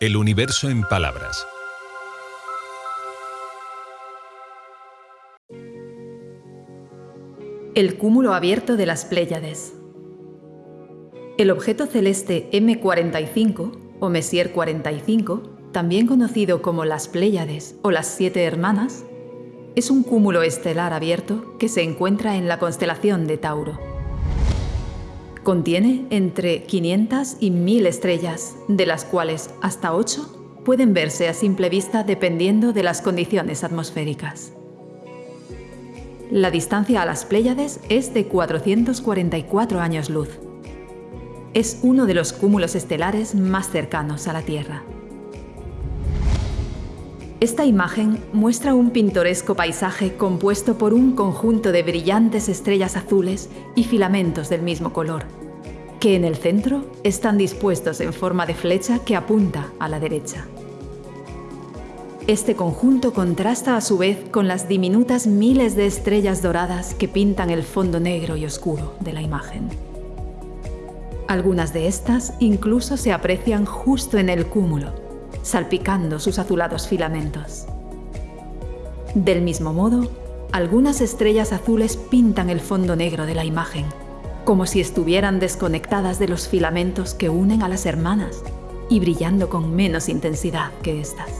El universo en palabras. El cúmulo abierto de las Pléyades. El objeto celeste M45 o Messier 45, también conocido como las Pléyades o las Siete Hermanas, es un cúmulo estelar abierto que se encuentra en la constelación de Tauro. Contiene entre 500 y 1000 estrellas, de las cuales hasta 8 pueden verse a simple vista dependiendo de las condiciones atmosféricas. La distancia a las Pléyades es de 444 años luz. Es uno de los cúmulos estelares más cercanos a la Tierra. Esta imagen muestra un pintoresco paisaje compuesto por un conjunto de brillantes estrellas azules y filamentos del mismo color, que en el centro están dispuestos en forma de flecha que apunta a la derecha. Este conjunto contrasta a su vez con las diminutas miles de estrellas doradas que pintan el fondo negro y oscuro de la imagen. Algunas de estas incluso se aprecian justo en el cúmulo, salpicando sus azulados filamentos. Del mismo modo, algunas estrellas azules pintan el fondo negro de la imagen, como si estuvieran desconectadas de los filamentos que unen a las hermanas y brillando con menos intensidad que estas.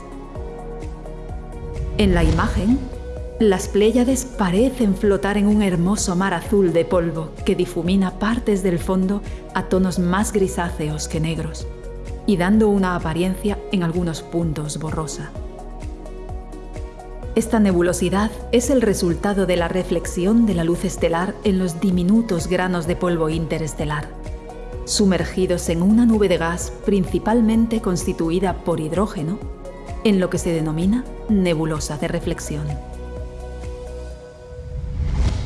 En la imagen, las Pléyades parecen flotar en un hermoso mar azul de polvo que difumina partes del fondo a tonos más grisáceos que negros y dando una apariencia en algunos puntos borrosa. Esta nebulosidad es el resultado de la reflexión de la luz estelar en los diminutos granos de polvo interestelar, sumergidos en una nube de gas principalmente constituida por hidrógeno, en lo que se denomina nebulosa de reflexión.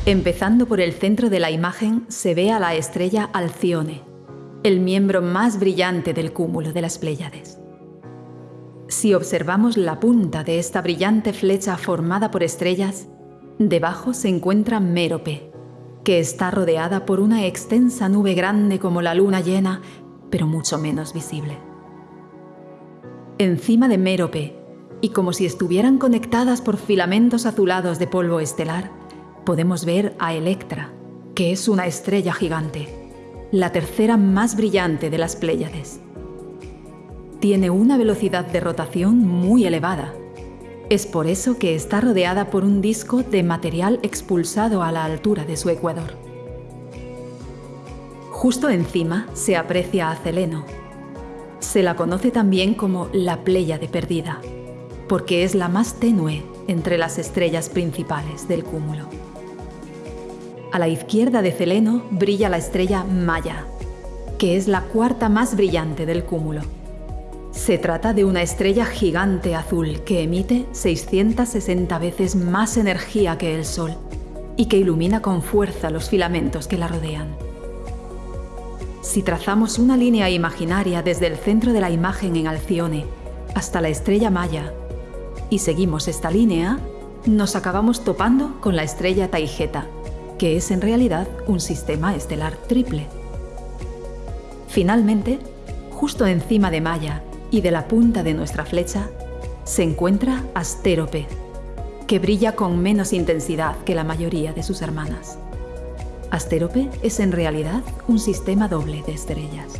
Empezando por el centro de la imagen se ve a la estrella Alcione, el miembro más brillante del cúmulo de las Pléyades. Si observamos la punta de esta brillante flecha formada por estrellas, debajo se encuentra Mérope, que está rodeada por una extensa nube grande como la luna llena, pero mucho menos visible. Encima de Mérope, y como si estuvieran conectadas por filamentos azulados de polvo estelar, podemos ver a Electra, que es una estrella gigante la tercera más brillante de las Pléyades. Tiene una velocidad de rotación muy elevada. Es por eso que está rodeada por un disco de material expulsado a la altura de su ecuador. Justo encima se aprecia a Celeno. Se la conoce también como la Pléyade perdida, porque es la más tenue entre las estrellas principales del cúmulo. A la izquierda de Celeno brilla la estrella Maya, que es la cuarta más brillante del cúmulo. Se trata de una estrella gigante azul que emite 660 veces más energía que el Sol y que ilumina con fuerza los filamentos que la rodean. Si trazamos una línea imaginaria desde el centro de la imagen en Alcione hasta la estrella Maya y seguimos esta línea, nos acabamos topando con la estrella Taigeta, que es en realidad un sistema estelar triple. Finalmente, justo encima de Maya y de la punta de nuestra flecha, se encuentra Astérope, que brilla con menos intensidad que la mayoría de sus hermanas. Astérope es en realidad un sistema doble de estrellas.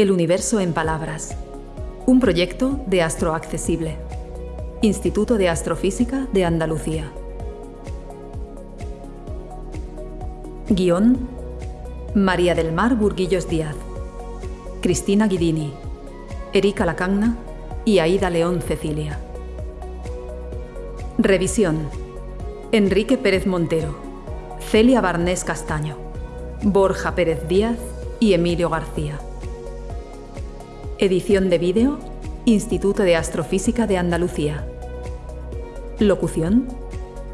El universo en palabras. Un proyecto de Astroaccesible. Instituto de Astrofísica de Andalucía. Guión. María del Mar Burguillos Díaz. Cristina Guidini. Erika Lacagna y Aida León Cecilia. Revisión. Enrique Pérez Montero. Celia Barnés Castaño. Borja Pérez Díaz y Emilio García. Edición de vídeo, Instituto de Astrofísica de Andalucía. Locución,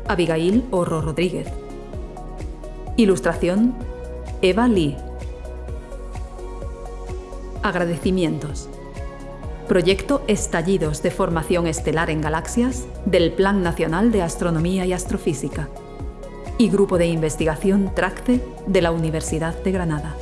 Abigail Orro Rodríguez. Ilustración, Eva Lee. Agradecimientos. Proyecto Estallidos de Formación Estelar en Galaxias del Plan Nacional de Astronomía y Astrofísica y Grupo de Investigación TRACTE de la Universidad de Granada.